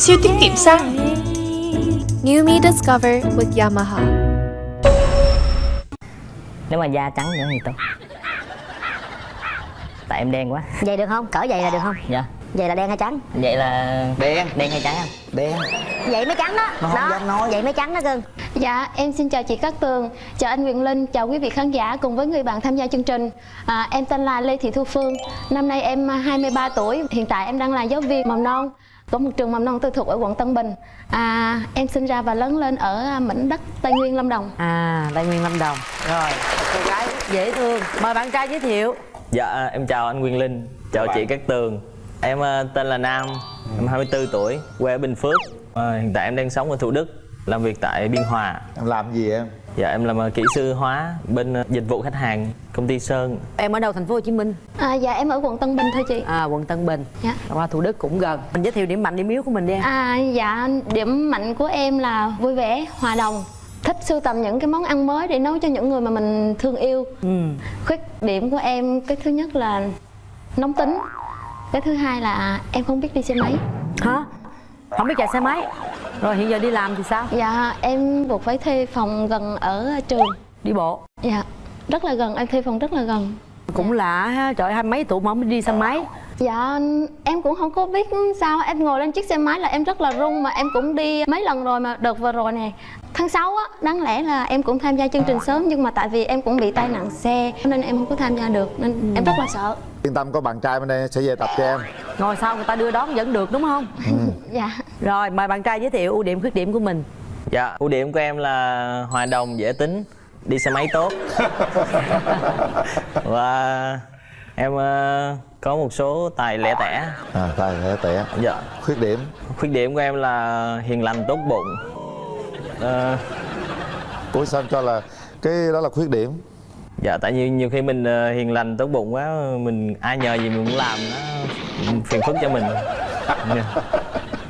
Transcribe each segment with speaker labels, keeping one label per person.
Speaker 1: Siêu tiết kiệm xăng.
Speaker 2: New Me Discover with Yamaha.
Speaker 3: nếu mà da trắng nữa thì tốt tại em đen quá
Speaker 4: Vậy được không? Cỡ vậy là được không?
Speaker 3: dạ
Speaker 4: Vậy là đen hay trắng?
Speaker 3: vậy là
Speaker 5: đen
Speaker 3: đen hay trắng không
Speaker 5: đen
Speaker 4: Vậy mới trắng đó
Speaker 5: Nó không
Speaker 4: Đó,
Speaker 5: dám nói.
Speaker 4: Vậy mới trắng đó cưng
Speaker 6: Dạ, em xin chào chị Cát Tường, chào anh Quyền Linh, chào quý vị khán giả cùng với người bạn tham gia chương trình. À, em tên là Lê Thị Thu Phương, năm nay em 23 tuổi, hiện tại em đang là giáo viên mầm non của một trường mầm non tư thục ở quận Tân Bình. À, em sinh ra và lớn lên ở mảnh đất Tây Nguyên Lâm Đồng.
Speaker 7: À, Tây Nguyên Lâm Đồng. Rồi, một cô gái dễ thương. Mời bạn trai giới thiệu.
Speaker 8: Dạ em chào anh Nguyên Linh, chào chị Cát Tường. Em ờ, tên là Nam, em 24 tuổi, quê ở Bình Phước. Ờ, Hiện tại em đang sống ở Thủ Đức, làm việc tại Biên Hòa.
Speaker 5: Em làm gì em
Speaker 8: Dạ em làm ờ, kỹ sư hóa bên ờ, dịch vụ khách hàng công ty Sơn
Speaker 7: Em ở đâu thành phố Hồ Chí Minh?
Speaker 6: À, dạ, em ở quận Tân Bình thôi chị.
Speaker 7: À, quận Tân Bình
Speaker 6: Dạ.
Speaker 7: Qua Thủ Đức cũng gần Mình giới thiệu điểm mạnh, điểm yếu của mình đi em
Speaker 6: À, dạ, điểm mạnh của em là vui vẻ, hòa đồng thích sưu tầm những cái món ăn mới để nấu cho những người mà mình thương yêu
Speaker 7: ừ.
Speaker 6: khuyết điểm của em cái thứ nhất là nóng tính cái thứ hai là em không biết đi xe máy
Speaker 7: Hả? Không biết chạy xe máy. Rồi hiện giờ đi làm thì sao?
Speaker 6: dạ em buộc phải thuê phòng gần ở trường.
Speaker 7: Đi bộ.
Speaker 6: Dạ rất là gần em thuê phòng rất là gần.
Speaker 7: Cũng lạ ha, trời hai mấy tuổi mà không đi xe máy.
Speaker 6: Dạ em cũng không có biết sao em ngồi lên chiếc xe máy là em rất là run mà em cũng đi mấy lần rồi mà đợt vừa rồi nè. Tháng 6 á đáng lẽ là em cũng tham gia chương trình sớm nhưng mà tại vì em cũng bị tai nạn xe nên em không có tham gia được nên em rất là sợ
Speaker 5: yên tâm có bạn trai bên đây sẽ về tập cho em.
Speaker 7: Ngồi sau người ta đưa đón vẫn được đúng không?
Speaker 6: dạ.
Speaker 7: Rồi, mời bạn trai giới thiệu ưu điểm, khuyết điểm của mình.
Speaker 8: Dạ ưu điểm của em là hòa đồng, dễ tính, đi xe máy tốt. Và em ờ, có một số tài lẻ tẻ.
Speaker 5: À tài lẻ tẻ.
Speaker 8: Dạ.
Speaker 5: Khuyết điểm?
Speaker 8: Khuyết điểm của em là hiền lành tốt bụng. Ờ,
Speaker 5: ủa sao cho là cái đó là khuyết điểm
Speaker 8: Dạ tại nhiều nhiều khi mình ờ, hiền lành tốt bụng quá mình ai nhờ gì mình cũng làm nó phiền phức cho mình. Dạ.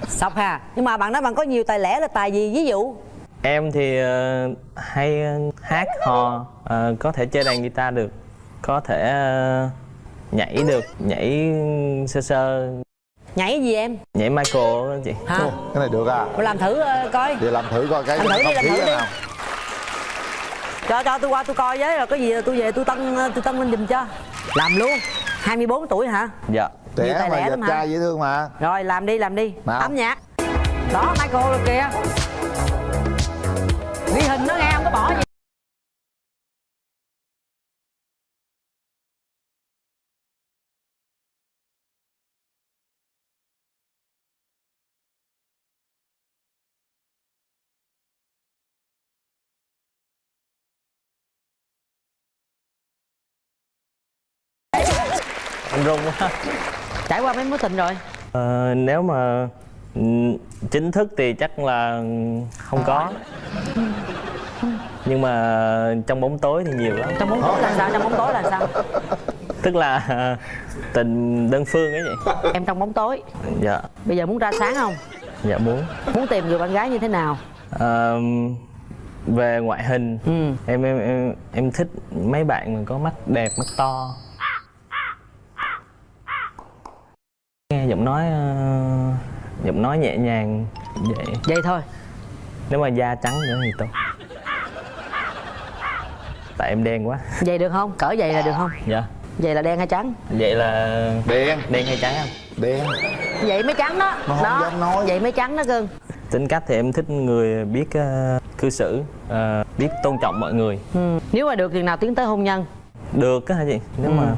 Speaker 7: Sọc ha Nhưng mà bạn nói bạn có nhiều tài lẻ là tài gì? Ví dụ
Speaker 8: Em thì ờ, hay ờ, hát hò ờ, có thể chơi đàn guitar được, có thể ờ, nhảy được, nhảy sơ sơ,
Speaker 7: Nhảy gì em?
Speaker 8: nhảy Michael đó chị.
Speaker 7: Hả?
Speaker 5: Ồ, cái này được à
Speaker 7: Mà làm thử ờ, coi
Speaker 5: vậy làm thử coi cái
Speaker 7: Làm thử đi, làm thử đi.
Speaker 5: nào
Speaker 7: cho cho tôi qua tôi coi với rồi có gì tôi về tôi tân tôi tân lên giùm cho. Làm luôn. 24 tuổi hả?
Speaker 8: Dạ.
Speaker 5: Trẻ mà đẹp trai dễ thương mà.
Speaker 7: Rồi làm đi làm đi.
Speaker 5: Nào.
Speaker 7: âm nhạc. Đó Michael rồi kìa. Ghi hình nó nghe không có bỏ gì
Speaker 8: Anh run quá.
Speaker 7: trải qua mấy mối tình rồi
Speaker 8: Ờ, nếu mà ừ, chính thức thì chắc là không có. Nhưng mà trong bóng tối thì nhiều lắm.
Speaker 7: trong bóng tối là sao trong bóng tối là sao
Speaker 8: Tức là ờ, tình đơn phương ấy vậy.
Speaker 7: em trong bóng tối
Speaker 8: Dạ.
Speaker 7: bây giờ muốn ra sáng không
Speaker 8: Dạ muốn.
Speaker 7: muốn tìm người bạn gái như thế nào
Speaker 8: Ờ, về ngoại hình
Speaker 7: ừ
Speaker 8: em em em em thích mấy bạn mà có mắt đẹp mắt to giọng nói ờ, giọng nói nhẹ nhàng vậy
Speaker 7: vậy thôi.
Speaker 8: Nếu mà da trắng nữa thì tốt. Tại em đen quá.
Speaker 7: Vậy được không? Cỡ vậy là được không?
Speaker 8: Dạ.
Speaker 7: Vậy là đen hay trắng?
Speaker 8: Vậy là
Speaker 5: đen.
Speaker 8: đen hay trắng không?
Speaker 5: Đen.
Speaker 7: Vậy mới trắng đó.
Speaker 5: Nó không
Speaker 7: đó.
Speaker 5: dám nói.
Speaker 7: vậy mới trắng đó cưng
Speaker 8: tính cách thì em thích người biết ờ, cư xử ờ, biết tôn trọng mọi người.
Speaker 7: Ừ. nếu mà được thì nào tiến tới hôn nhân?
Speaker 8: Được á hả chị? Nếu
Speaker 7: Ừ.
Speaker 8: mà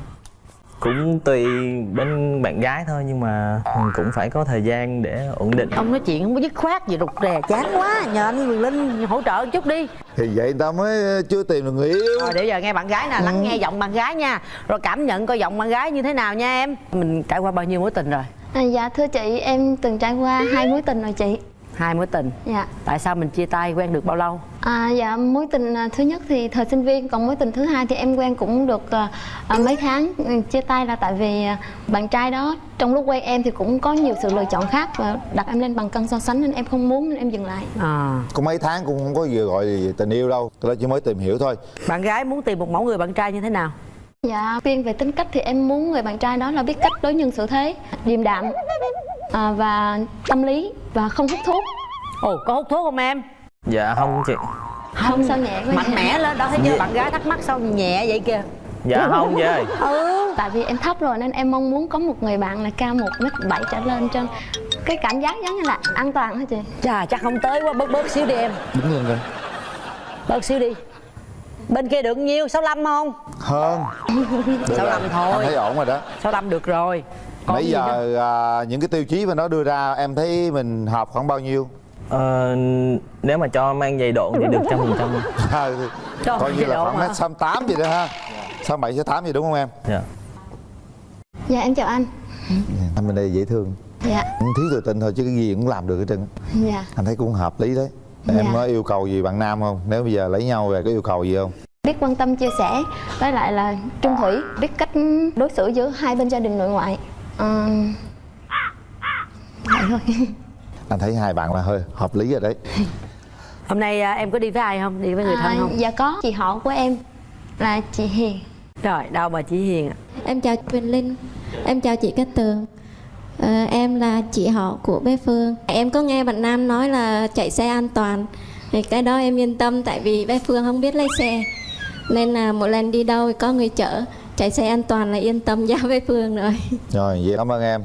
Speaker 8: cũng tùy bên bạn gái thôi nhưng mà cũng phải có thời gian để ổn định.
Speaker 7: Ông nói chuyện không có dứt khoát gì rụt rè chán quá. Nhờ anh Quyền Linh hỗ trợ một chút đi.
Speaker 5: Thì vậy người ta mới chưa tìm được người yêu.
Speaker 7: Rồi để giờ nghe bạn gái nè lắng nghe giọng bạn gái nha. Rồi cảm nhận coi giọng bạn gái như thế nào nha em. Mình trải qua bao nhiêu mối tình rồi?
Speaker 6: À, dạ thưa chị em từng trải qua hai mối tình rồi chị
Speaker 7: hai mối tình.
Speaker 6: Dạ.
Speaker 7: Tại sao mình chia tay quen được bao lâu?
Speaker 6: À, dạ mối tình à, thứ nhất thì thời sinh viên còn mối tình thứ hai thì em quen cũng được à, mấy tháng. Ừ, chia tay là tại vì bạn trai đó trong lúc quen em thì cũng có nhiều sự lựa chọn khác và đặt em lên bằng cân so sánh nên em không muốn nên em dừng lại.
Speaker 7: À.
Speaker 5: Có mấy tháng cũng không có gì gọi là tình yêu đâu đó chỉ mới tìm hiểu thôi.
Speaker 7: Bạn gái muốn tìm một mẫu người bạn trai như thế nào?
Speaker 6: Dạ riêng về tính cách thì em muốn người bạn trai đó là biết cách đối nhân xử thế điềm đạm à, và tâm lý và không hút thuốc.
Speaker 7: Ồ có hút thuốc không em?
Speaker 8: Dạ không chị.
Speaker 6: Không sao nhẹ quá
Speaker 7: mạnh mẽ lên đó thấy chưa? Bạn gái thắc mắc sao nhẹ vậy kìa.
Speaker 8: Dạ không chị ơi
Speaker 7: ừ.
Speaker 6: Tại vì em thấp rồi nên em mong muốn có một người bạn là cao một mét bảy trở lên cho cái cảm giác giống như là an toàn hả chị?
Speaker 7: Chà chắc không tới quá bớt bớt xíu đi em.
Speaker 5: Đứng lên coi
Speaker 7: bớt xíu đi. Bên kia được nhiêu? 65 không?
Speaker 5: Hơn. Được
Speaker 7: 65
Speaker 5: rồi.
Speaker 7: thôi.
Speaker 5: Anh thấy ổn rồi đó.
Speaker 7: 65 được rồi Còn nữa?
Speaker 5: giờ à, những cái tiêu chí mà nó đưa ra em thấy mình hợp khoảng bao nhiêu?
Speaker 8: ờ, nếu mà cho mang giày độ thì được trăm phần trăm
Speaker 7: Trời
Speaker 5: Coi như là khoảng mét sáu tám gì đó ha sáu bảy sáu tám gì đúng không em?
Speaker 8: dạ
Speaker 6: dạ em chào anh
Speaker 5: Anh bên đây dễ thương
Speaker 6: dạ
Speaker 5: Thiếu tự tin thôi chứ cái gì cũng làm được hết trơn
Speaker 6: dạ
Speaker 5: Anh thấy cũng hợp lý đấy
Speaker 6: Dạ.
Speaker 5: Em có yêu cầu gì bạn nam không? Nếu bây giờ lấy nhau về có yêu cầu gì không?
Speaker 6: biết quan tâm chia sẻ với lại là trung thủy biết cách đối xử giữa hai bên gia đình nội ngoại Ờ, vậy thôi.
Speaker 5: Anh thấy hai bạn là hơi hợp lý rồi đấy.
Speaker 7: Hôm nay à, em có đi với ai không? Đi với người thân
Speaker 6: À,
Speaker 7: không?
Speaker 6: dạ có chị họ của em là chị Hiền.
Speaker 7: Rồi đâu bà chị hiền ạ.
Speaker 9: Em chào Quỳnh Linh, em chào chị Cát Tường. Ờ, Em là chị họ của bé Phương. Em có nghe bạn Nam nói là chạy xe an toàn. Thì Cái đó em yên tâm tại vì bé Phương không biết lái xe. Nên là mỗi lần đi đâu thì có người chở Chạy xe an toàn là yên tâm giao bé Phương rồi
Speaker 5: Rồi vậy cảm ơn em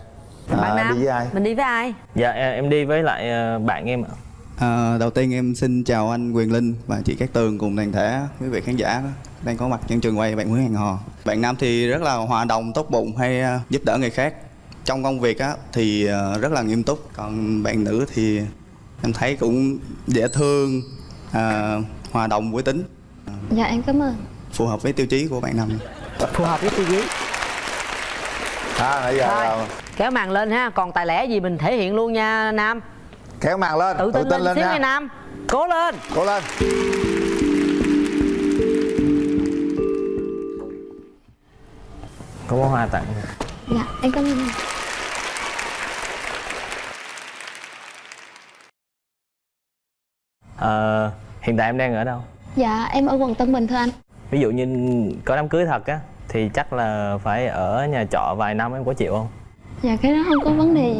Speaker 7: bạn
Speaker 5: à,
Speaker 7: nam
Speaker 5: đi với ai?
Speaker 7: mình đi với ai
Speaker 8: dạ em em đi với lại ờ, bạn em ạ
Speaker 10: À, đầu tiên em xin chào anh Quyền Linh và chị Cát Tường cùng toàn thể quý vị khán giả đang có mặt trên trường quay bạn Nguyễn Hẹn Hò. Bạn nam thì rất là hòa đồng, tốt bụng hay à, giúp đỡ người khác. Trong công việc á thì à, rất là nghiêm túc. Còn bạn nữ thì em thấy cũng dễ thương, à, hòa đồng với tính,
Speaker 6: dạ em cảm ơn
Speaker 10: phù hợp với tiêu chí của bạn nam.
Speaker 7: Phù hợp với tiêu chí
Speaker 5: À nãy giờ
Speaker 7: Thôi.
Speaker 5: là
Speaker 7: kéo màn lên ha. Còn tài lẻ gì mình thể hiện luôn nha nam?
Speaker 5: Kéo màn lên,
Speaker 7: tự tin, lên, xíu
Speaker 5: nha.
Speaker 7: nha nam. Cố lên.
Speaker 5: Cố lên.
Speaker 8: Có bó hoa tặng.
Speaker 6: Dạ em cảm ơn.
Speaker 8: Ờ, hiện tại em đang ở đâu?
Speaker 6: Dạ em ở quận Tân Bình thưa anh
Speaker 8: ví dụ như có đám cưới thật á thì chắc là phải ở nhà trọ vài năm em có chịu không?
Speaker 6: Dạ cái đó không có vấn đề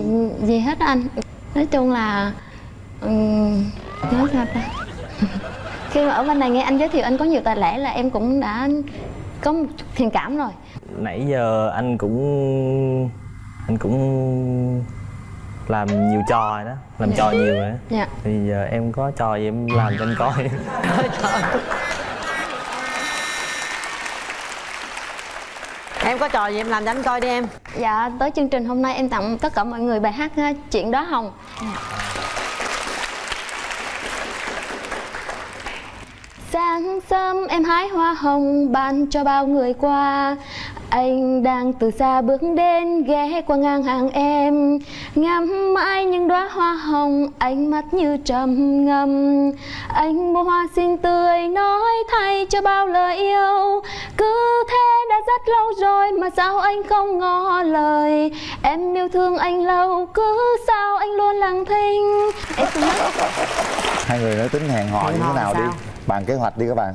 Speaker 6: gì hết anh. Nói chung là ừm, nói sao ta. Khi mà ở bên này nghe anh giới thiệu anh có nhiều tài lẻ là em cũng đã có một chút thiện cảm rồi.
Speaker 8: Nãy giờ anh cũng anh cũng làm nhiều trò rồi đó làm trò nhiều rồi đó
Speaker 6: dạ.
Speaker 8: Thì giờ em có trò gì em làm cho anh coi
Speaker 7: em có trò gì em làm cho anh coi đi em.
Speaker 6: Dạ tới chương trình hôm nay em tặng tất cả mọi người bài hát ha, chuyện đó hồng. Sáng sớm em hái hoa hồng ban cho bao người qua. Anh đang từ xa bước đến ghé qua ngang hàng em. Ngắm mãi những đóa hoa hồng ánh mắt như trầm ngâm. Anh mua hoa xinh tươi nói thay cho bao lời yêu. Cứ thế đã mà sao anh không ngỏ lời? Em yêu thương anh lâu cứ sao anh luôn lặng thinh.
Speaker 5: Hai người nói tính hẹn hò như thế nào đi? Bàn kế hoạch đi các bạn.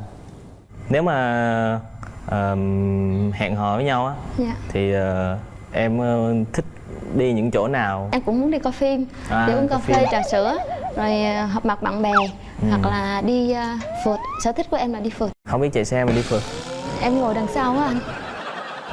Speaker 8: Nếu mà ờm, hẹn hò với nhau á
Speaker 6: Dạ.
Speaker 8: thì ờ, em ờ, thích đi những chỗ nào?
Speaker 6: Em cũng muốn đi coi phim,
Speaker 8: À,
Speaker 6: đi uống cà phê, trà sữa Rồi à, họp mặt bạn bè
Speaker 8: Ừ.
Speaker 6: Hoặc là đi à, phượt. Sở thích của em là đi phượt.
Speaker 8: Không biết chạy xe mà đi phượt.
Speaker 6: Em ngồi đằng sau á anh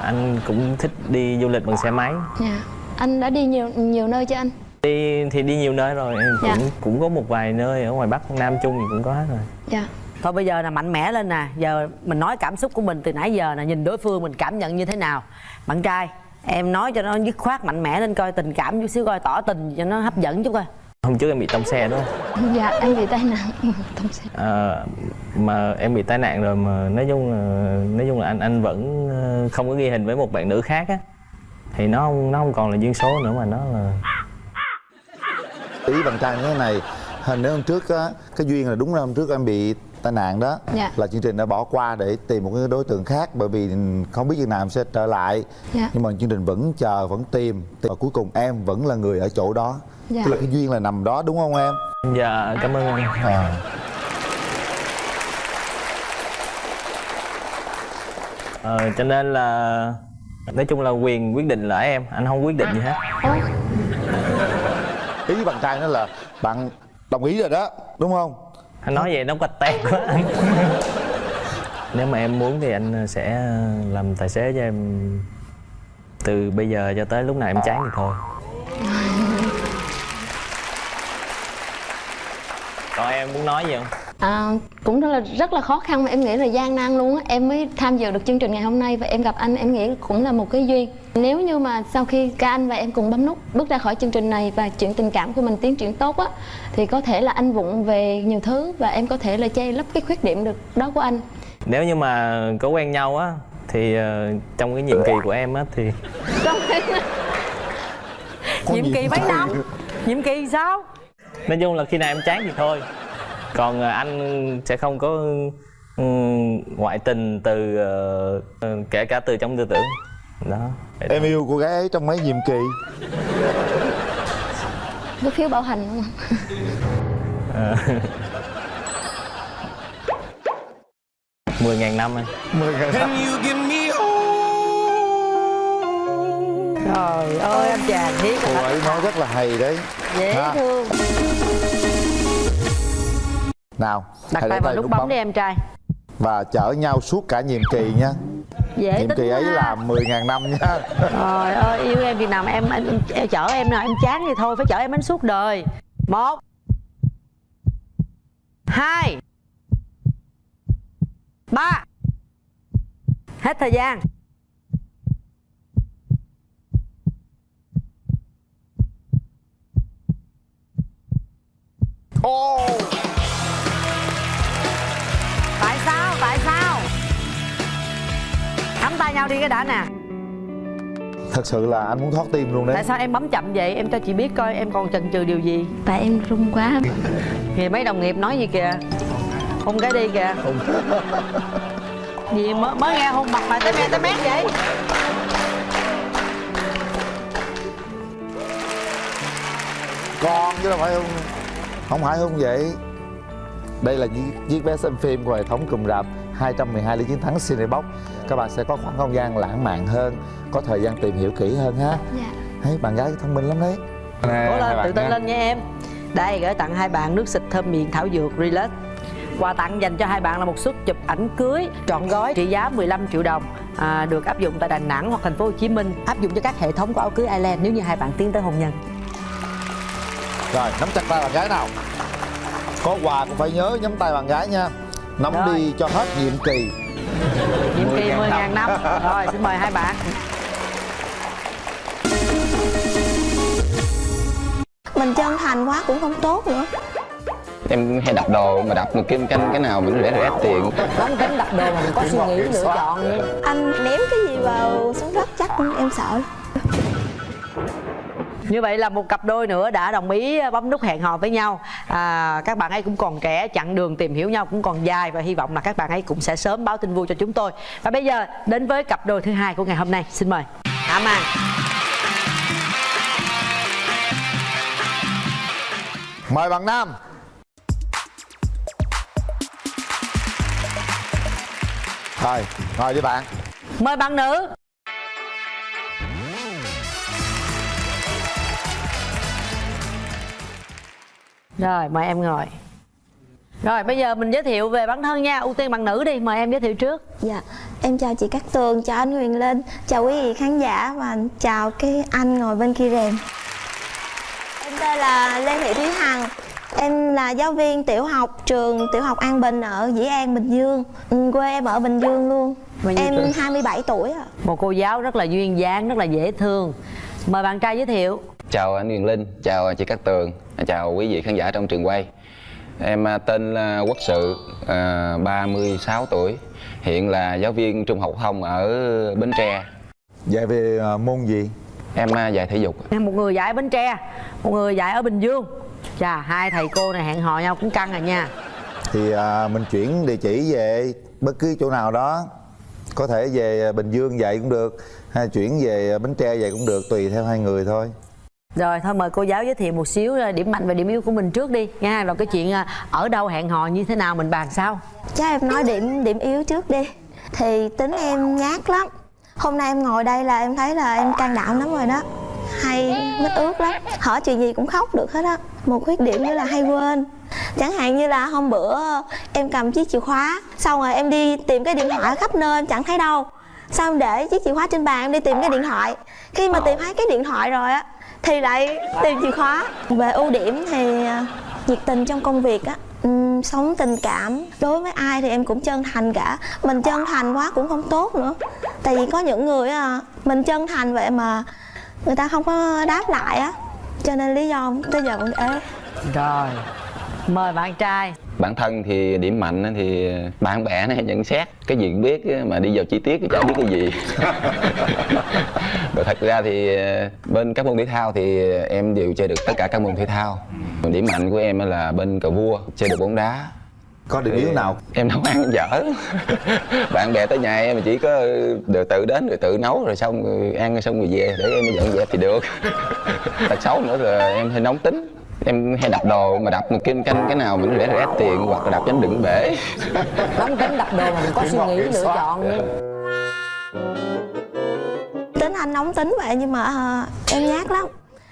Speaker 8: anh cũng thích đi du lịch bằng xe máy.
Speaker 6: Dạ. Anh đã đi nhiều nhiều nơi cho anh?
Speaker 8: Đi thì đi nhiều nơi rồi em
Speaker 6: Dạ.
Speaker 8: cũng cũng có một vài nơi ở ngoài bắc nam trung thì cũng có hết rồi.
Speaker 6: Dạ.
Speaker 7: Thôi bây giờ là mạnh mẽ lên nè. Giờ mình nói cảm xúc của mình từ nãy giờ nè nhìn đối phương mình cảm nhận như thế nào? Bạn trai em nói cho nó dứt khoát mạnh mẽ lên coi tình cảm chút xíu coi tỏ tình cho nó hấp dẫn chút coi
Speaker 8: hôm trước em bị tông xe đúng không?
Speaker 6: Dạ em bị tai nạn. Thông xe.
Speaker 8: Ờ, mà em bị tai nạn rồi mà nói chung là nói chung là anh anh vẫn ờ, không có ghi hình với một bạn nữ khác á. Thì nó không nó không còn là duyên số nữa mà nó là
Speaker 5: Ý bạn trai như thế này Hình nếu hôm trước á Cái duyên là đúng là hôm trước em bị tai nạn đó
Speaker 6: Dạ.
Speaker 5: Là chương trình đã bỏ qua để tìm một cái đối tượng khác Bởi vì không biết chừng nào em sẽ trở lại
Speaker 6: Dạ.
Speaker 5: Nhưng mà chương trình vẫn chờ, vẫn tìm Và cuối cùng em vẫn là người ở chỗ đó
Speaker 6: Dạ.
Speaker 5: Tức là cái duyên là nằm đó đúng không em?
Speaker 8: dạ cảm ơn anh
Speaker 5: À.
Speaker 8: ờ, cho nên là nói chung là quyền quyết định là ở em anh không quyết định gì hết
Speaker 5: ý bạn trai nó là bạn đồng ý rồi đó đúng không
Speaker 8: anh nói vậy nó quạch tẹt quá. Anh nếu mà em muốn thì anh sẽ ờ, làm tài xế cho em từ bây giờ cho tới lúc nào em chán thì thôi. Còn em muốn nói gì không?
Speaker 6: À, cũng rất là rất là khó khăn mà em nghĩ là gian nan luôn á. Em mới tham dự được chương trình ngày hôm nay và em gặp anh em nghĩ cũng là một cái duyên. Nếu như mà sau khi cả anh và em cùng bấm nút bước ra khỏi chương trình này và chuyện tình cảm của mình tiến triển tốt á thì có thể là anh vụng về nhiều thứ và em có thể là che lấp cái khuyết điểm được đó của anh.
Speaker 8: Nếu như mà có quen nhau á thì ờ, trong cái nhiệm kỳ của em á thì
Speaker 7: nhiệm kỳ mấy năm? Nhiệm kỳ sao?
Speaker 8: Nói chung là khi nào em chán thì thôi còn ờ, anh sẽ không có ừ, ngoại tình từ ờ, ờ, kể cả từ trong tư tưởng. Đó.
Speaker 5: Em yêu cô gái ấy trong mấy nhiệm kỳ?
Speaker 6: Cái phiếu bảo hành đúng không?
Speaker 8: Ờ. mười ngàn năm anh.
Speaker 5: Mười ngàn năm.
Speaker 7: Trời ơi anh chàng thiết
Speaker 5: cô ấy nói rất là hay đấy.
Speaker 7: Dễ
Speaker 5: Ha.
Speaker 7: thương
Speaker 5: nào
Speaker 7: đặt tay vào nút bấm đi em trai.
Speaker 5: Và chở nhau suốt cả nhiệm kỳ nha.
Speaker 7: Dễ
Speaker 5: nhiệm kỳ ấy
Speaker 7: ha.
Speaker 5: là 10.000 năm nha.
Speaker 7: Trời ơi yêu em chừng nào mà em, em, em chở em nào em chán thì thôi phải chở em đến suốt đời. Một hai ba. Hết thời gian. Ồ tại sao? Nắm tay nhau đi cái đã nè.
Speaker 5: Thật sự là anh muốn thoát tim luôn đấy.
Speaker 7: Tại sao em bấm chậm vậy? Em cho chị biết coi em còn chần chừ điều gì.
Speaker 6: Tại em run quá.
Speaker 7: Thì mấy đồng nghiệp nói gì kìa? Hôn cái đi kìa. Gì mới, mới nghe hôn mặt mà tới me tới mét vậy?
Speaker 5: Con chứ đâu phải không không phải không vậy đây là chiếc, vé xem phim của hệ thống cụm rạp 212 lý chiến thắng Cinebox. Các bạn sẽ có khoảng không gian lãng mạn hơn có thời gian tìm hiểu kỹ hơn ha.
Speaker 6: Dạ.
Speaker 5: Thấy bạn gái thông minh lắm đấy.
Speaker 7: Cố lên, tự tin lên nha em. Đây gửi tặng hai bạn nước xịt thơm miệng thảo dược Relax. Quà tặng dành cho hai bạn là một suất chụp ảnh cưới trọn gói trị giá 15 triệu đồng à, được áp dụng tại Đà Nẵng hoặc thành phố Hồ Chí Minh. Áp dụng cho các hệ thống của áo cưới Island nếu như hai bạn tiến tới hôn nhân.
Speaker 5: Rồi nắm chặt tay bạn gái nào có quà cũng phải nhớ nhắm tay bạn gái nha. Nắm
Speaker 7: Rồi.
Speaker 5: đi cho hết nhiệm kỳ.
Speaker 7: Nhiệm kỳ
Speaker 5: 10.000
Speaker 7: 10.000 năm. Rồi xin mời hai bạn.
Speaker 9: Mình chân thành quá cũng không tốt nữa.
Speaker 11: Em hay đặt đồ mà đặt một cái canh cái nào mình rẻ rẻ tiền.
Speaker 7: Đóng tính đặt đồ mà mình có suy nghĩ lựa chọn
Speaker 9: anh ném cái gì vào xuống đất chắc em sợ
Speaker 7: Như vậy là một cặp đôi nữa đã đồng ý bấm nút hẹn hò với nhau. À, Các bạn ấy cũng còn trẻ, chặng đường tìm hiểu nhau cũng còn dài Và hy vọng là các bạn ấy cũng sẽ sớm báo tin vui cho chúng tôi. Và bây giờ đến với cặp đôi thứ hai của ngày hôm nay. Xin mời. Hạ Màn.
Speaker 5: Mời bạn nam. Rồi ngồi với bạn.
Speaker 7: Mời bạn nữ Rồi mời em ngồi. Rồi bây giờ mình giới thiệu về bản thân nha. Ưu tiên bạn nữ đi, mời em giới thiệu trước.
Speaker 9: Dạ em chào chị Cát Tường chào anh Huyền Linh chào quý vị khán giả và chào cái anh ngồi bên kia rèm. Em tên là Lê Thị Thúy Hằng. Em là giáo viên tiểu học trường tiểu học An Bình ở Dĩ An Bình Dương. Ừ, quê em ở Bình Dương luôn. Em
Speaker 7: tuổi?
Speaker 9: 27 tuổi ạ.
Speaker 7: Một cô giáo rất là duyên dáng, rất là dễ thương. Mời bạn trai giới thiệu.
Speaker 11: Chào anh Huyền Linh chào chị Cát Tường chào quý vị khán giả trong trường quay. Em à, tên là Quốc Sự à, 36 tuổi hiện là giáo viên trung học phổ thông ở Bến Tre.
Speaker 5: Dạy về à, môn gì?
Speaker 11: Em à, dạy thể dục.
Speaker 7: Một người dạy ở Bến Tre Một người dạy ở Bình Dương. Chà, hai thầy cô này hẹn hò nhau cũng căng rồi nha.
Speaker 5: Thì à, mình chuyển địa chỉ về bất cứ chỗ nào đó. Có thể về Bình Dương vậy cũng được hay chuyển về Bến Tre vậy cũng được tùy theo hai người thôi
Speaker 7: rồi, thôi mời cô giáo giới thiệu một xíu ờ, điểm mạnh và điểm yếu của mình trước đi, nha. Rồi cái chuyện ờ, ở đâu, hẹn hò như thế nào, mình bàn sau.
Speaker 9: Chắc em nói điểm điểm yếu trước đi. Thì tính em nhát lắm. Hôm nay em ngồi đây là em thấy là em can đảm lắm rồi đó. Hay
Speaker 12: mít ướt lắm. Hỏi chuyện gì cũng khóc được hết á. Một khuyết điểm nữa là hay quên. Chẳng hạn như là hôm bữa ờ, em cầm chiếc chìa khóa, xong rồi em đi tìm cái điện thoại khắp nơi em chẳng thấy đâu. Xong em để chiếc chìa khóa trên bàn, em đi tìm cái điện thoại. Khi mà tìm thấy cái điện thoại rồi á thì lại tìm chìa khóa. Về ưu điểm thì à, nhiệt tình trong công việc á sống tình cảm. Đối với ai thì em cũng chân thành cả. Mình chân thành quá cũng không tốt nữa. Tại vì có những người mình chân thành vậy mà người ta không có đáp lại á. Cho nên lý do tới giờ vẫn ế.
Speaker 7: Rồi mời bạn trai.
Speaker 11: Bản thân thì điểm mạnh á thì bạn bè nó hay nhận xét cái gì cũng biết á, mà đi vào chi tiết thì chả biết cái gì. Rồi thật ra thì ờ, bên các môn thể thao thì em đều chơi được tất cả các môn thể thao. Điểm mạnh của em là bên cờ vua chơi được bóng đá.
Speaker 5: Có điểm yếu nào?
Speaker 11: em nấu ăn dở. Bạn bè tới nhà em mà chỉ có được tự đến rồi tự nấu rồi xong rồi ăn xong rồi về để em dọn dẹp thì được. Tật xấu nữa là em hay nóng tính em hay đập đồ mà đập một kim canh cái nào mình rẻ rẻ tiền hoặc là đập cho nó đựng bể.
Speaker 7: Nóng tính đập đồ mà mình có suy nghĩ lựa chọn nữa
Speaker 12: tính anh nóng tính vậy nhưng mà à, em nhát lắm.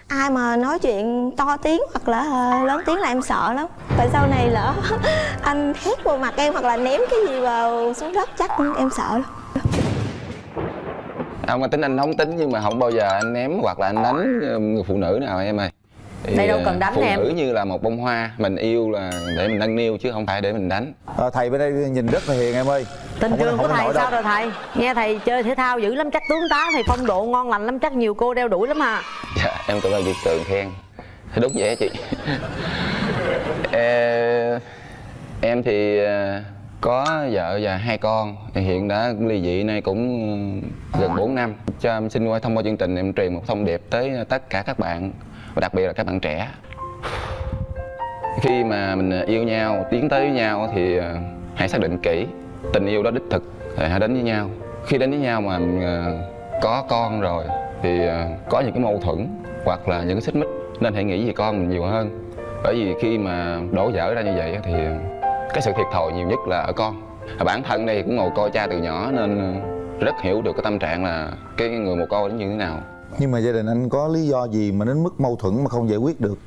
Speaker 12: Ai mà nói chuyện to tiếng hoặc là à, lớn tiếng là em sợ lắm. Tại sau này lỡ anh hét vào mặt em hoặc là ném cái gì vào xuống đất chắc em sợ lắm.
Speaker 11: Ông mà tính anh nóng tính nhưng mà không bao giờ anh ném hoặc là anh đánh ờ, người phụ nữ nào em ơi Thì,
Speaker 7: Đây đâu
Speaker 11: ờ,
Speaker 7: cần đánh
Speaker 11: phụ
Speaker 7: em.
Speaker 11: nữ như là một bông hoa mình yêu là để mình nâng niu chứ không phải để mình đánh.
Speaker 5: Ờ, thầy bên đây nhìn rất là hiền em ơi.
Speaker 7: Tình
Speaker 5: Không
Speaker 7: trường của thầy sao
Speaker 5: đâu.
Speaker 7: rồi thầy? Nghe thầy chơi thể thao dữ lắm chắc tướng tá thầy phong độ ngon lành lắm chắc nhiều cô đeo đuổi lắm à.
Speaker 11: Dạ, em cảm ơn chị Tường khen. Thì đúng vậy chị. Ê, Em thì ờ, có vợ và hai con. Hiện đã ly dị nay cũng ờ, gần 4 năm. Cho em xin qua thông qua chương trình em truyền một thông điệp tới tất cả các bạn và đặc biệt là các bạn trẻ. Khi mà mình yêu nhau, tiến tới với nhau thì ờ, hãy xác định kỹ Tình yêu đó đích thực thì hãy đến với nhau. Khi đến với nhau mà ờ, có con rồi thì ờ, có những cái mâu thuẫn hoặc là những cái xích mích nên hãy nghĩ về con mình nhiều hơn. Bởi vì khi mà đổ vỡ ra như vậy thì cái sự thiệt thòi nhiều nhất là ở con. Bản thân đây cũng ngồi coi cha từ nhỏ nên rất hiểu được cái tâm trạng là cái người mồ côi nó như thế nào
Speaker 5: nhưng mà gia đình anh có lý do gì mà đến mức mâu thuẫn mà không giải quyết được?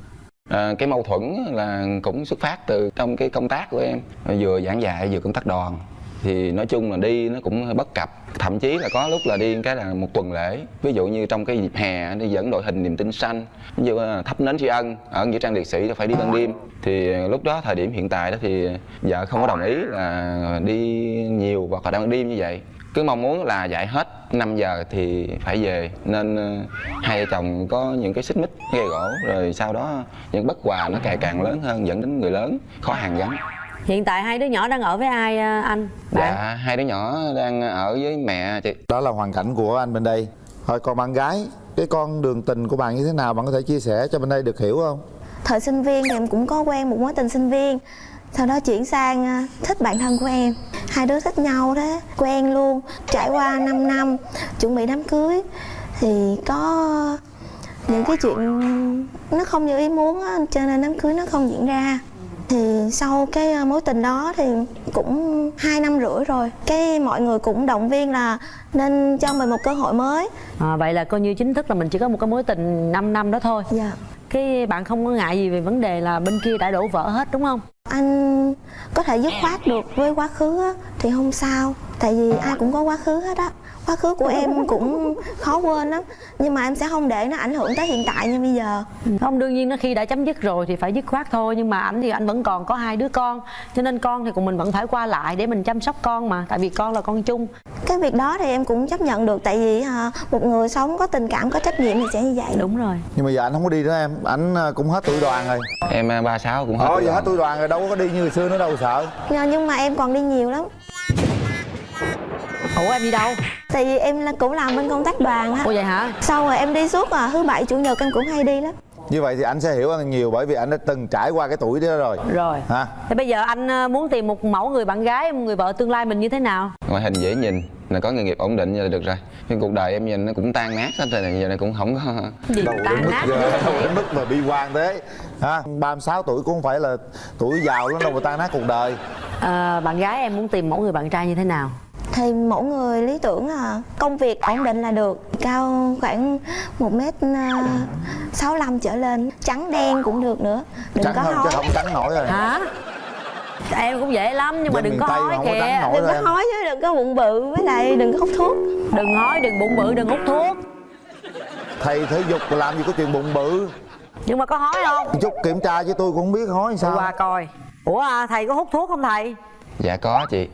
Speaker 11: À, cái mâu thuẫn là cũng xuất phát từ trong cái công tác của em. Vừa giảng dạy vừa công tác đoàn. Thì nói chung là đi nó cũng hơi bất cập. Thậm chí là có lúc là đi cái là một tuần lễ. Ví dụ như trong cái dịp hè đi dẫn đội hình niềm tin xanh. Ví dụ thắp nến tri ân ở nghĩa trang liệt sĩ là phải đi ban đêm. Thì lúc đó thời điểm hiện tại đó thì vợ không có đồng ý là đi nhiều hoặc là đang ban đêm như vậy cứ mong muốn là dạy hết 5 giờ thì phải về. Nên ờ, hai vợ chồng có những cái xích mích gây gỗ rồi sau đó những bất hòa nó càng càng lớn hơn dẫn đến người lớn khó hàn gắn.
Speaker 7: Hiện tại hai đứa nhỏ đang ở với ai à, anh bạn?
Speaker 11: Dạ hai đứa nhỏ đang ở với mẹ chị.
Speaker 5: Đó là hoàn cảnh của anh bên đây. Thôi còn bạn gái cái con đường tình của bạn như thế nào? Bạn có thể chia sẻ cho bên đây được hiểu không?
Speaker 12: Thời sinh viên thì em cũng có quen một mối tình sinh viên sau đó chuyển sang à, thích bạn thân của em. Hai đứa thích nhau thế quen luôn trải qua 5 năm chuẩn bị đám cưới. Thì có những cái chuyện nó không như ý muốn á, cho nên đám cưới nó không diễn ra. Thì sau cái à, mối tình đó thì cũng hai năm rưỡi rồi cái mọi người cũng động viên là nên cho mình một cơ hội mới.
Speaker 7: À, vậy là coi như chính thức là mình chỉ có một cái mối tình 5 năm đó thôi.
Speaker 12: Dạ
Speaker 7: cái bạn không có ngại gì về vấn đề là bên kia đã đổ vỡ hết đúng không?
Speaker 12: Anh có thể dứt khoát được với quá khứ á, thì không sao. Tại vì ai cũng có quá khứ hết á quá khứ của em cũng khó quên lắm. Nhưng mà em sẽ không để nó ảnh hưởng tới hiện tại như bây giờ.
Speaker 7: Không đương nhiên nó khi đã chấm dứt rồi thì phải dứt khoát thôi. Nhưng mà ảnh thì anh vẫn còn có hai đứa con. Cho nên con thì cùng mình vẫn phải qua lại để mình chăm sóc con mà. Tại vì con là con chung.
Speaker 12: Cái việc đó thì em cũng chấp nhận được. Tại vì à, một người sống có tình cảm có trách nhiệm thì sẽ như vậy.
Speaker 7: Đúng rồi.
Speaker 5: Nhưng mà giờ anh không có đi nữa em. Anh à, cũng hết tuổi đoàn rồi.
Speaker 11: Em à, ba sáu cũng hết
Speaker 5: thôi
Speaker 11: tuổi
Speaker 5: giờ hết
Speaker 11: đoàn.
Speaker 5: tuổi đoàn rồi. Đâu có đi như hồi xưa nữa đâu sợ.
Speaker 12: Nhưng mà em còn đi nhiều lắm
Speaker 7: ủa em đi đâu?
Speaker 12: Tại vì em là cũng làm bên công tác đoàn á.
Speaker 7: Ủa vậy hả?
Speaker 12: Sau rồi em đi suốt à thứ bảy chủ nhật em cũng hay đi lắm.
Speaker 5: Như vậy thì anh sẽ hiểu anh nhiều bởi vì anh đã từng trải qua cái tuổi đó rồi.
Speaker 7: Rồi.
Speaker 5: Hả?
Speaker 7: Thế bây giờ anh ờ, muốn tìm một mẫu người bạn gái một người vợ tương lai mình như thế nào?
Speaker 11: Ngoại hình dễ nhìn là có nghề nghiệp ổn định là được rồi. Nhưng cuộc đời em nhìn nó cũng tan nát hết rồi này giờ này cũng không có
Speaker 7: gì
Speaker 5: đâu
Speaker 7: tan
Speaker 5: đến mức
Speaker 7: nát
Speaker 5: ghê, đâu đến mức mà bi quan thế. Ha 36 tuổi cũng không phải là tuổi giàu lắm đâu mà tan nát cuộc đời.
Speaker 7: Ờ, bạn gái em muốn tìm mẫu người bạn trai như thế nào
Speaker 12: thì mỗi người lý tưởng là công việc ổn định là được cao khoảng một mét à, sáu lăm trở lên trắng đen cũng được nữa đừng
Speaker 5: trắng
Speaker 12: có
Speaker 5: hơn chứ
Speaker 12: hói.
Speaker 5: không trắng nổi rồi.
Speaker 7: Hả? Em cũng dễ lắm nhưng mà
Speaker 5: Dân
Speaker 7: đừng
Speaker 5: miền
Speaker 7: có
Speaker 5: Tây
Speaker 7: hói
Speaker 5: mà có
Speaker 7: kìa.
Speaker 12: đừng có hói chứ đừng có bụng bự với lại đừng có hút thuốc.
Speaker 7: Đừng hói đừng bụng bự đừng hút thuốc.
Speaker 5: Thầy thể dục làm gì có chuyện bụng bự?
Speaker 7: Nhưng mà có hói không?
Speaker 5: Chút kiểm tra chứ tôi cũng không biết hói sao.
Speaker 7: qua coi. Ủa à, thầy có hút thuốc không thầy?
Speaker 11: Dạ có chị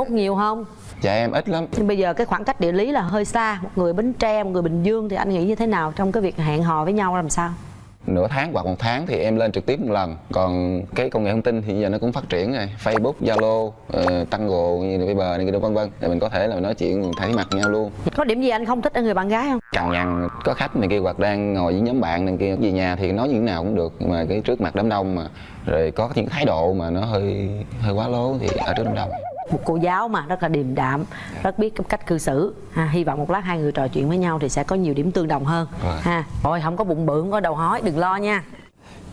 Speaker 7: hút nhiều không?
Speaker 11: Dạ em ít lắm.
Speaker 7: Nhưng bây giờ cái khoảng cách địa lý là hơi xa. Một người bến tre một người bình dương thì anh nghĩ như thế nào trong cái việc hẹn hò với nhau làm sao?
Speaker 11: Nửa tháng hoặc một tháng thì em lên trực tiếp một lần. Còn cái công nghệ thông tin thì giờ nó cũng phát triển rồi. Facebook zalo uh, tango như là viber này kia vân vân. Thì mình có thể là nói chuyện thấy mặt nhau luôn.
Speaker 7: Có điểm gì anh không thích ở người bạn gái không?
Speaker 11: Cằn nhằn có khách này kia hoặc đang ngồi với nhóm bạn này kia. Về nhà thì nói như thế nào cũng được nhưng mà cái trước mặt đám đông mà. Rồi có những thái độ mà nó hơi hơi quá lố thì ở trước đám đông
Speaker 7: một cô giáo mà rất là điềm đạm rất biết cách cư xử. Ha, hy vọng một lát hai người trò chuyện với nhau thì sẽ có nhiều điểm tương đồng hơn. Ha rồi không có bụng bự không có đầu hói đừng lo nha.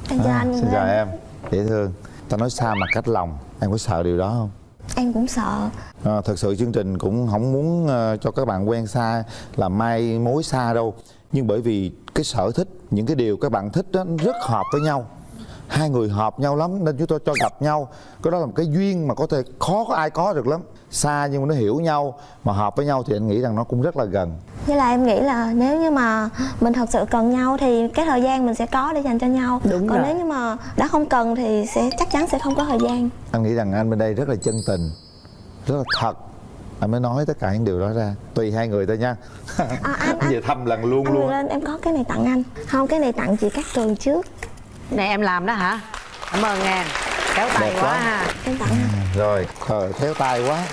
Speaker 12: Em chào
Speaker 5: À,
Speaker 12: anh
Speaker 5: xin chào em dễ thương. Ta nói xa mặt cách lòng em có sợ điều đó không?
Speaker 12: Em cũng sợ.
Speaker 5: À, thật sự chương trình cũng không muốn ờ, cho các bạn quen xa là mai mối xa đâu. Nhưng bởi vì cái sở thích những cái điều các bạn thích đó rất hợp với nhau hai người hợp nhau lắm nên chúng tôi cho gặp nhau. Cái đó là một cái duyên mà có thể khó có ai có được lắm. Xa nhưng mà nó hiểu nhau mà hợp với nhau thì anh nghĩ rằng nó cũng rất là gần.
Speaker 12: Với lại em nghĩ là nếu như mà mình thật sự cần nhau thì cái thời gian mình sẽ có để dành cho nhau.
Speaker 7: Đúng
Speaker 12: còn
Speaker 7: rồi.
Speaker 12: nếu như mà đã không cần thì sẽ chắc chắn sẽ không có thời gian.
Speaker 5: Anh nghĩ rằng anh bên đây rất là chân tình rất là thật. Anh mới nói tất cả những điều đó ra. Tùy hai người thôi nha.
Speaker 12: À, anh, anh,
Speaker 5: về thăm lần luôn
Speaker 12: anh
Speaker 5: luôn.
Speaker 12: lên em có cái này tặng anh. Không cái này tặng chị Cát Tường trước
Speaker 7: này em làm đó hả? Cảm ơn em. Kéo tay
Speaker 5: Đẹp
Speaker 7: quá
Speaker 5: quá.
Speaker 7: ha.
Speaker 12: Em tặng anh
Speaker 5: rồi. Ờ, khéo tay quá.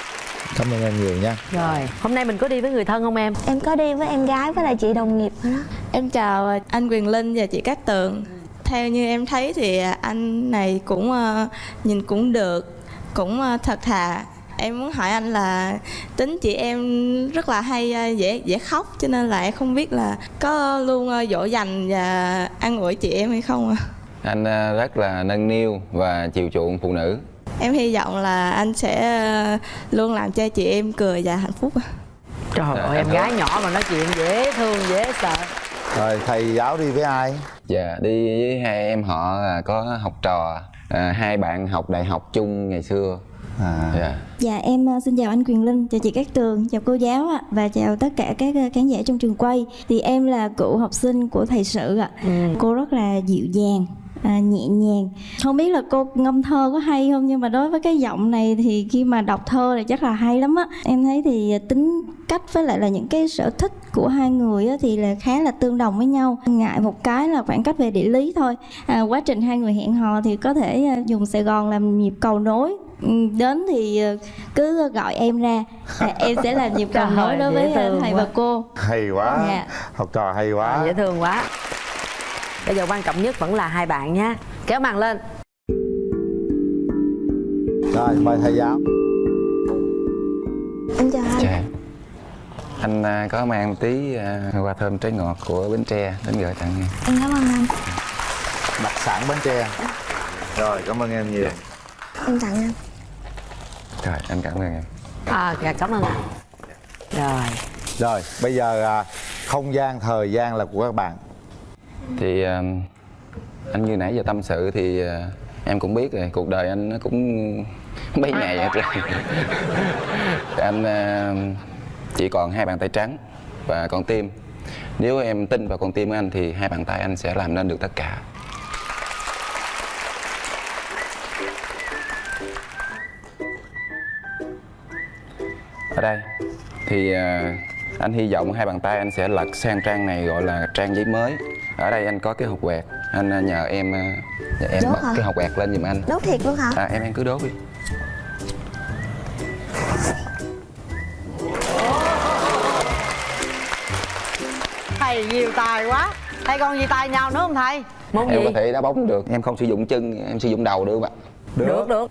Speaker 5: Cảm ơn em nhiều nha.
Speaker 7: Rồi. Hôm nay mình có đi với người thân không em?
Speaker 12: Em có đi với em gái với lại chị đồng nghiệp đó
Speaker 1: Em chào anh Quyền Linh và chị Cát Tường. Theo như em thấy thì anh này cũng ờ, nhìn cũng được Cũng ờ, thật thà. Em muốn hỏi anh là tính chị em rất là hay dễ dễ khóc Cho nên là em không biết là có luôn dỗ dành và an ủi chị em hay không ạ
Speaker 11: anh à, rất là nâng niu và chiều chuộng phụ nữ.
Speaker 1: Em hy vọng là anh sẽ ờ, luôn làm cho chị em cười và hạnh phúc ạ.
Speaker 7: trời
Speaker 11: Dạ,
Speaker 7: ơi em gái nhỏ mà nói chuyện dễ thương dễ sợ.
Speaker 5: Rồi thầy giáo đi với ai?
Speaker 11: Dạ đi với hai em họ là có học trò à, hai bạn học đại học chung ngày xưa.
Speaker 5: À.
Speaker 11: Dạ.
Speaker 13: Dạ em xin chào anh Quyền Linh, chào chị Cát Tường, chào cô giáo ạ và chào tất cả các khán giả trong trường quay. Thì em là cựu học sinh của thầy sự ạ. Cô rất là dịu dàng, à, nhẹ nhàng. Không biết là cô ngâm thơ có hay không nhưng mà đối với cái giọng này thì khi mà đọc thơ thì chắc là hay lắm á. Em thấy thì tính cách với lại là những cái sở thích của hai người thì là khá là tương đồng với nhau ngại một cái là khoảng cách về địa lý thôi à, quá trình hai người hẹn hò thì có thể à, dùng sài gòn làm nhịp cầu nối Ừ, đến thì ờ, cứ gọi em ra à, em sẽ làm nhịp cầu nối đối với
Speaker 7: thương
Speaker 13: thầy
Speaker 7: quá.
Speaker 13: và cô
Speaker 5: hay quá
Speaker 13: Dạ.
Speaker 5: học trò hay quá
Speaker 7: À, dễ thương quá bây giờ quan trọng nhất vẫn là hai bạn nha kéo màn lên.
Speaker 5: Rồi mời thầy giáo.
Speaker 12: Em chào anh.
Speaker 11: Dạ. Anh à, có mang một tí à, hoa thơm trái ngọt của bến tre đến gửi tặng em.
Speaker 12: Em cảm ơn anh.
Speaker 5: Đặc sản bến tre. Rồi cảm ơn em nhiều.
Speaker 12: Em tặng anh.
Speaker 11: Rồi anh cảm ơn em.
Speaker 7: À dạ cảm ơn anh. Rồi.
Speaker 5: Rồi bây giờ à, không gian thời gian là của các bạn
Speaker 11: thì à, anh như nãy giờ tâm sự thì à, em cũng biết rồi cuộc đời anh nó cũng mấy ngày hết rồi anh à, chỉ còn hai bàn tay trắng và con tim. Nếu em tin vào con tim của anh thì hai bàn tay anh sẽ làm nên được tất cả. Ở đây thì anh hy vọng hai bàn tay anh sẽ lật sang trang này gọi là trang giấy mới ở đây anh có cái hộp quẹt. Anh à, nhờ em à, nhờ em
Speaker 12: Đốt
Speaker 11: bật
Speaker 12: hả?
Speaker 11: cái hộp quẹt lên giùm anh.
Speaker 12: Đốt thiệt luôn hả?
Speaker 11: À, em em cứ đốt đi.
Speaker 7: Thầy nhiều tài quá. Thầy còn gì tài nhau nữa không thầy? Môn
Speaker 11: em
Speaker 7: gì
Speaker 11: có thể đá bóng được. Em không sử dụng chân em sử dụng đầu được không ạ
Speaker 7: được. được.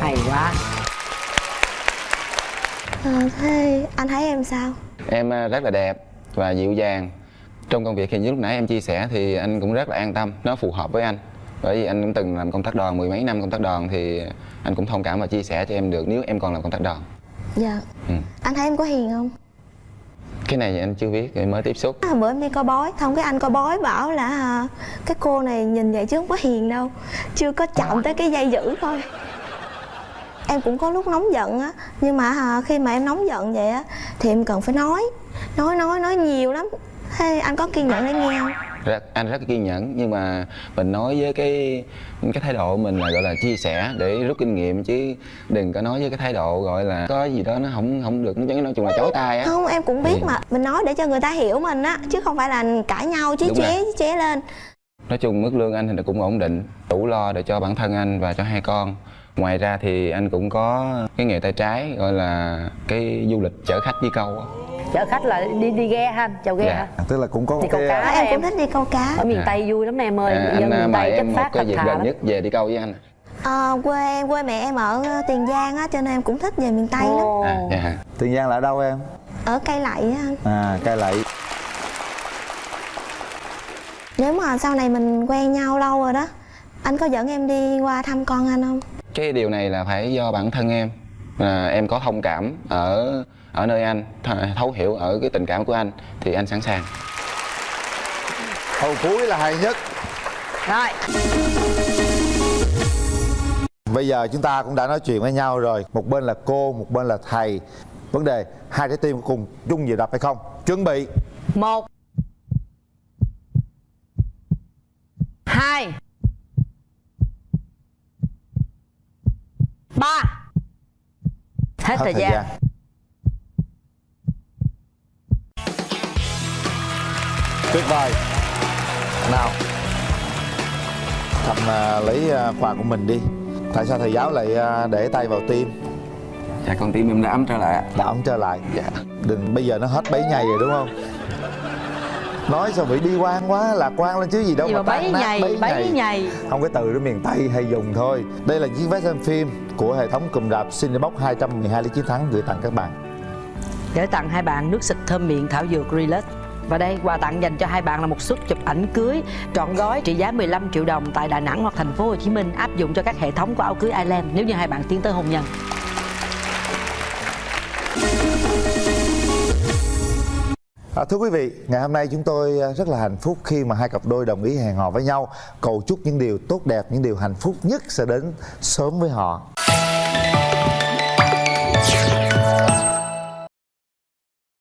Speaker 7: Hay quá
Speaker 12: à, thế anh thấy em sao?
Speaker 11: Em à, rất là đẹp và dịu dàng. Trong công việc thì như lúc nãy em chia sẻ thì anh cũng rất là an tâm nó phù hợp với anh. Bởi vì anh cũng từng làm công tác đoàn mười mấy năm công tác đoàn thì anh cũng thông cảm và chia sẻ cho em được nếu em còn làm công tác đoàn.
Speaker 12: Dạ.
Speaker 11: Ừ.
Speaker 12: anh thấy em có hiền không?
Speaker 11: Cái này thì anh chưa biết em mới tiếp xúc.
Speaker 12: À, bữa em đi coi bói xong cái anh coi bói bảo là à, cái cô này nhìn vậy chứ không có hiền đâu. Chưa có chạm tới cái dây dữ thôi em cũng có lúc nóng giận á nhưng mà à, khi mà em nóng giận vậy á thì em cần phải nói. Nói nói nói nhiều lắm. Thế anh có kiên nhẫn để nghe không?
Speaker 11: Rất, anh rất kiên nhẫn nhưng mà mình nói với cái cái thái độ mình là gọi là chia sẻ để rút kinh nghiệm chứ đừng có nói với cái thái độ gọi là có gì đó nó không không được nó nói chung là chối tai á.
Speaker 12: Không em cũng biết
Speaker 11: Ừ.
Speaker 12: mà. Mình nói để cho người ta hiểu mình á chứ không phải là cãi nhau chí chóe
Speaker 11: rồi.
Speaker 12: chí chóe lên.
Speaker 11: Nói chung mức lương anh thì cũng ổn định. Đủ lo để cho bản thân anh và cho hai con ngoài ra thì anh cũng có cái nghề tay trái gọi là cái du lịch chở khách đi câu
Speaker 7: chở khách là đi đi ghe ha anh? Chào ghe
Speaker 11: Dạ.
Speaker 7: hả?
Speaker 5: Tức là cũng có
Speaker 7: đi câu cá
Speaker 12: em.
Speaker 7: Em
Speaker 12: cũng thích đi câu cá.
Speaker 7: Ở miền
Speaker 11: Dạ.
Speaker 7: tây vui lắm em ơi
Speaker 11: à,
Speaker 7: dân
Speaker 11: anh à,
Speaker 7: miền tây
Speaker 11: em một
Speaker 7: phát
Speaker 11: cái
Speaker 7: thật
Speaker 11: dịp gần
Speaker 7: lắm.
Speaker 11: nhất về đi câu với anh
Speaker 12: Ờ, quê em quê mẹ em ở tiền giang á cho nên em cũng thích về miền tây lắm.
Speaker 11: À, dạ.
Speaker 5: tiền giang là ở đâu em?
Speaker 12: Ở cây lậy á. Anh
Speaker 5: à cai lậy.
Speaker 12: Nếu mà sau này mình quen nhau lâu rồi đó anh có dẫn em đi qua thăm con anh không
Speaker 11: cái điều này là phải do bản thân em. À, em có thông cảm ở ở nơi anh th- thấu hiểu ở cái tình cảm của anh thì anh sẵn sàng.
Speaker 5: Câu cuối là hay nhất.
Speaker 7: Rồi.
Speaker 5: Bây giờ chúng ta cũng đã nói chuyện với nhau rồi. Một bên là cô một bên là thầy. Vấn đề hai trái tim cùng chung nhịp đập hay không? Chuẩn bị.
Speaker 7: Một. Hai ba. Hết thời gian.
Speaker 5: tuyệt vời. Nào. Thầm à, lấy à, quà của mình đi. Tại sao thầy giáo lại à, để tay vào tim?
Speaker 11: Dạ con tim em đã ấm trở lại
Speaker 5: đã ấm trở lại.
Speaker 11: Dạ.
Speaker 5: Đừng bây giờ nó hết bấy ngày rồi đúng không nói sao bị bi quan quá lạc quan lên chứ gì đâu
Speaker 7: gì mà
Speaker 5: tan
Speaker 7: bấy nhầy bấy nhầy.
Speaker 5: không cái từ đó miền tây hay dùng thôi. Đây là chiếc vé xem phim của hệ thống cụm rạp Cinebox 212 lý chiến thắng gửi tặng các bạn.
Speaker 7: Gửi tặng hai bạn nước xịt thơm miệng thảo dược Relax và đây quà tặng dành cho hai bạn là một suất chụp ảnh cưới trọn gói trị giá 15 triệu đồng tại Đà Nẵng hoặc thành phố Hồ Chí Minh áp dụng cho các hệ thống của áo cưới Ireland nếu như hai bạn tiến tới hôn nhân.
Speaker 5: À, thưa quý vị, ngày hôm nay chúng tôi à, rất là hạnh phúc khi mà hai cặp đôi đồng ý hẹn hò với nhau. Cầu chúc những điều tốt đẹp, những điều hạnh phúc nhất sẽ đến sớm với họ.